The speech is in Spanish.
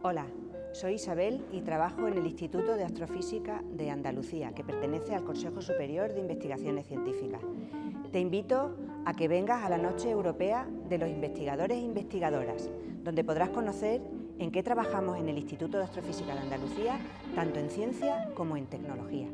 Hola, soy Isabel y trabajo en el Instituto de Astrofísica de Andalucía, que pertenece al Consejo Superior de Investigaciones Científicas. Te invito a que vengas a la Noche Europea de los Investigadores e Investigadoras, donde podrás conocer en qué trabajamos en el Instituto de Astrofísica de Andalucía, tanto en ciencia como en tecnología.